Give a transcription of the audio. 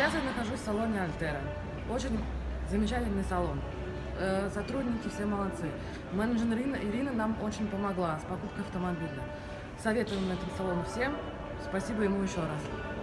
Сейчас я нахожусь в салоне Альтера. Очень замечательный салон. Э, сотрудники все молодцы. Менеджер Ирина, Ирина нам очень помогла с покупкой автомобиля. Советуем этот салон всем. Спасибо ему еще раз.